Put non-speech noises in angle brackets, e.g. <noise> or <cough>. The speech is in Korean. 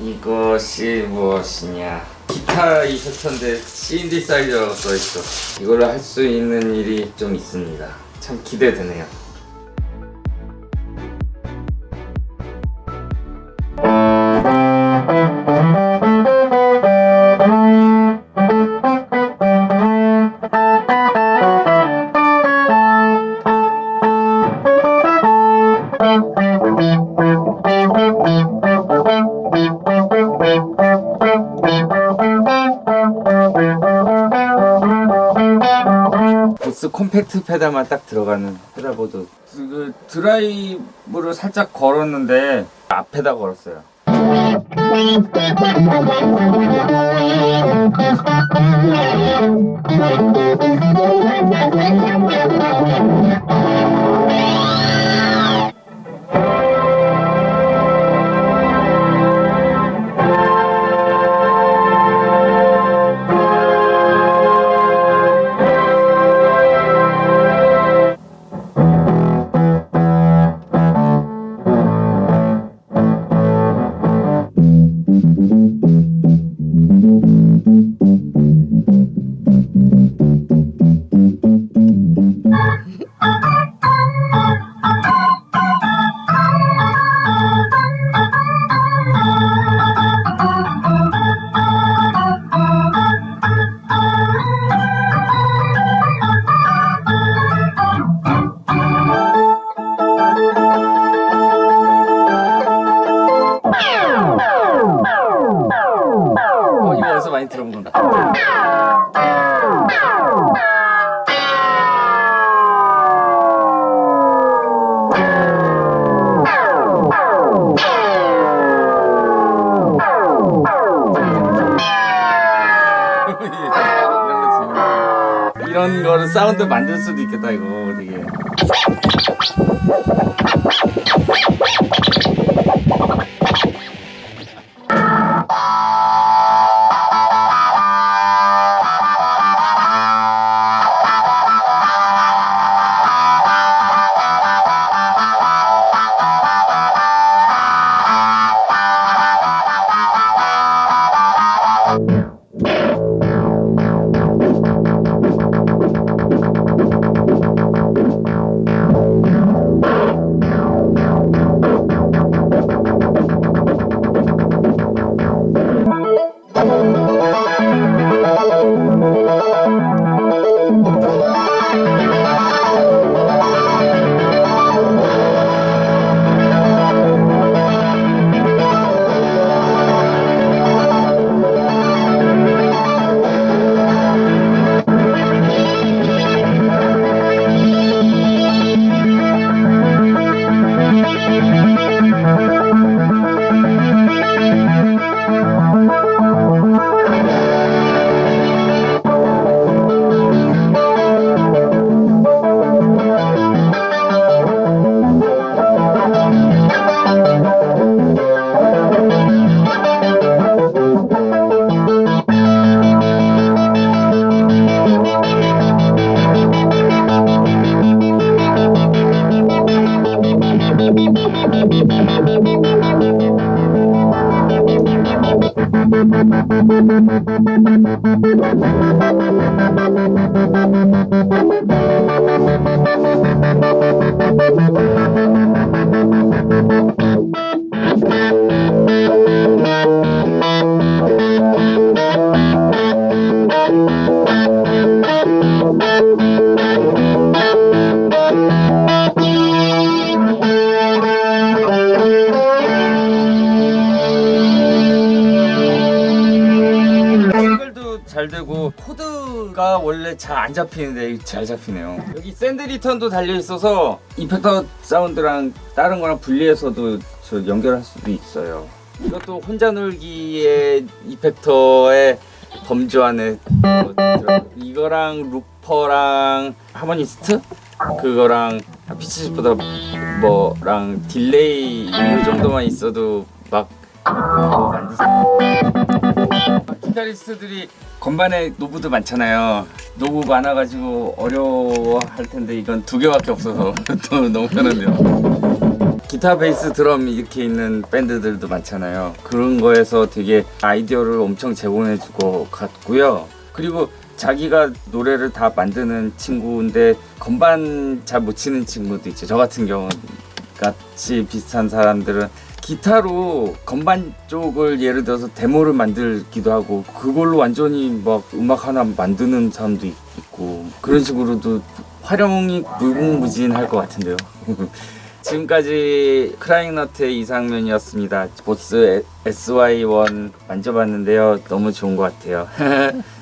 이것이 무엇이냐? 기타 이펙터인데 신디사이저라고 써있어. 이걸로 할 수 있는 일이 좀 있습니다. 참 기대되네요 보스 콤팩트 페달만 딱 들어가는 페달보드. 그 드라이브를 살짝 걸었는데 앞에다 걸었어요 <laughs> 건가? <laughs> 이런 거를 사운드 만들 수도 있겠다 이거 되게 글도 코드가 원래 잘 안 잡히는데 잘 잡히네요. 여기 샌드 리턴도 달려 있어서 이펙터 사운드랑 다른 거랑 분리해서도 저 연결할 수도 있어요. 이것도 혼자 놀기의 이펙터의 범주 안에 이거랑 루퍼랑 하모니스트? 그거랑 피치보다 뭐랑 딜레이 이 정도만 있어도 막수 기타리스트들이 건반에 노브도 많잖아요. 노브 많아가지고 어려워할 텐데 이건 두 개밖에 없어서 <laughs> 또 너무 편한데요. 기타, 베이스, 드럼 이렇게 있는 밴드들도 많잖아요. 그런 거에서 되게 아이디어를 엄청 제공해 주고 갔고요. 그리고 자기가 노래를 다 만드는 친구인데 건반 잘 못 치는 친구도 있죠. 저 같은 경우 같이 비슷한 사람들은 기타로 건반 쪽을 예를 들어서 데모를 만들기도 하고 그걸로 완전히 막 음악 하나 만드는 사람도 있- 있고 그런 식으로도 활용이 무궁무진할 것 같은데요. <laughs> 지금까지 크라잉너트의 이상면이었습니다. 보스 SY1 만져봤는데요. 너무 좋은 것 같아요. <laughs>